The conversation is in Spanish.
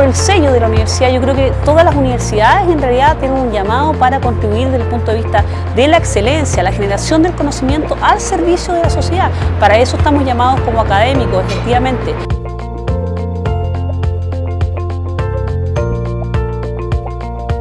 por el sello de la universidad, yo creo que todas las universidades en realidad tienen un llamado para contribuir desde el punto de vista de la excelencia, la generación del conocimiento al servicio de la sociedad. Para eso estamos llamados como académicos, efectivamente.